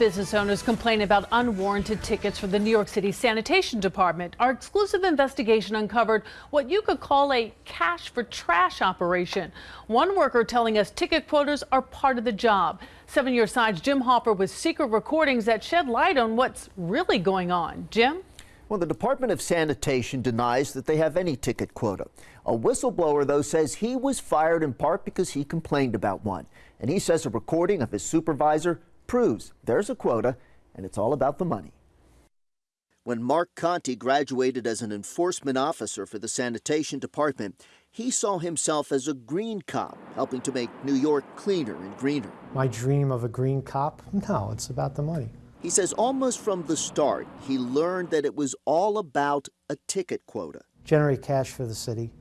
business owners complain about unwarranted tickets from the New York City Sanitation Department. Our exclusive investigation uncovered what you could call a cash for trash operation. One worker telling us ticket quotas are part of the job. Seven Your Side's Jim Hoffer with secret recordings that shed light on what's really going on. Jim? Well, the Department of Sanitation denies that they have any ticket quota. A whistleblower, though, says he was fired in part because he complained about one. And he says a recording of his supervisor proves there's a quota and it's all about the money. When Mark Conti graduated as an enforcement officer for the sanitation department, he saw himself as a green cop, helping to make New York cleaner and greener. My dream of a green cop? No, it's about the money. He says almost from the start, he learned that it was all about a ticket quota. Generate cash for the city,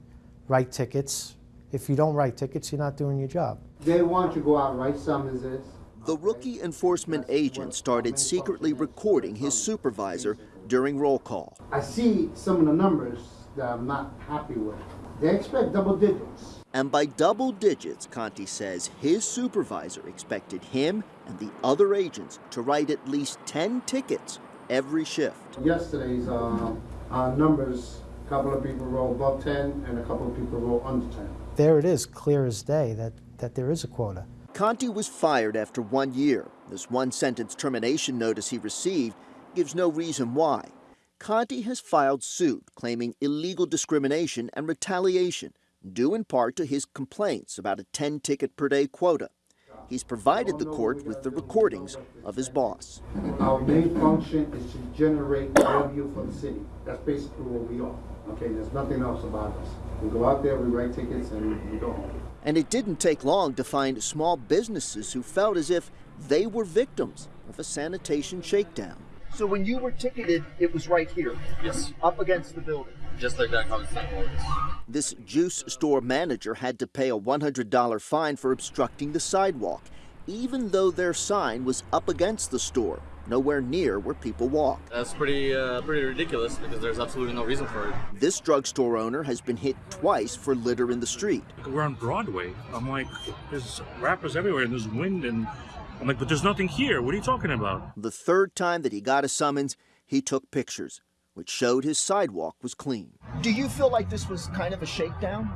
write tickets. If you don't write tickets, you're not doing your job. They want you to go out and write summonses. The rookie enforcement agent started secretly recording his supervisor during roll call. I see some of the numbers that I'm not happy with. They expect double digits. And by double digits, Conti says his supervisor expected him and the other agents to write at least 10 tickets every shift. Yesterday's uh, uh, numbers, a couple of people wrote above 10 and a couple of people wrote under 10. There it is, clear as day, that, that there is a quota. Conti was fired after one year. This one sentence termination notice he received gives no reason why. Conti has filed suit claiming illegal discrimination and retaliation due in part to his complaints about a 10 ticket per day quota. He's provided the court with the recordings of his boss. Our main function is to generate revenue for the city. That's basically what we are. Okay, there's nothing else about us. We go out there, we write tickets, and we go home. And it didn't take long to find small businesses who felt as if they were victims of a sanitation shakedown. So when you were ticketed, it was right here? Yes. Up against the building? Just like that common sense notice. This juice store manager had to pay a $100 fine for obstructing the sidewalk, even though their sign was up against the store, nowhere near where people walk. That's pretty, uh, pretty ridiculous because there's absolutely no reason for it. This drugstore owner has been hit twice for litter in the street. We're on Broadway. I'm like, there's wrappers everywhere and there's wind and I'm like, but there's nothing here. What are you talking about? The third time that he got a summons, he took pictures, which showed his sidewalk was clean. Do you feel like this was kind of a shakedown?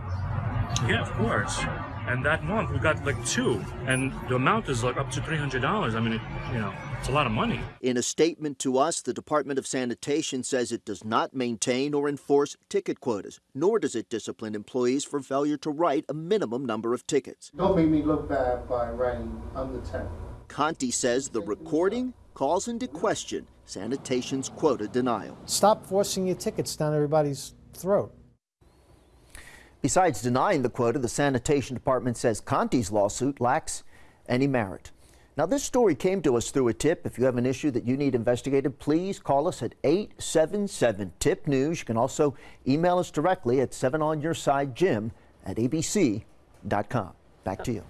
Yeah, of course. And that month we got like two, and the amount is like up to three hundred dollars. I mean, it, you know, it's a lot of money. In a statement to us, the Department of Sanitation says it does not maintain or enforce ticket quotas, nor does it discipline employees for failure to write a minimum number of tickets. Don't make me look bad by writing under 10. Conti says the recording calls into question sanitation's quota denial. Stop forcing your tickets down everybody's throat. Besides denying the quota, the sanitation department says Conti's lawsuit lacks any merit. Now, this story came to us through a tip. If you have an issue that you need investigated, please call us at 877 TIP News. You can also email us directly at 7onyoursidejim at abc.com. Back to you.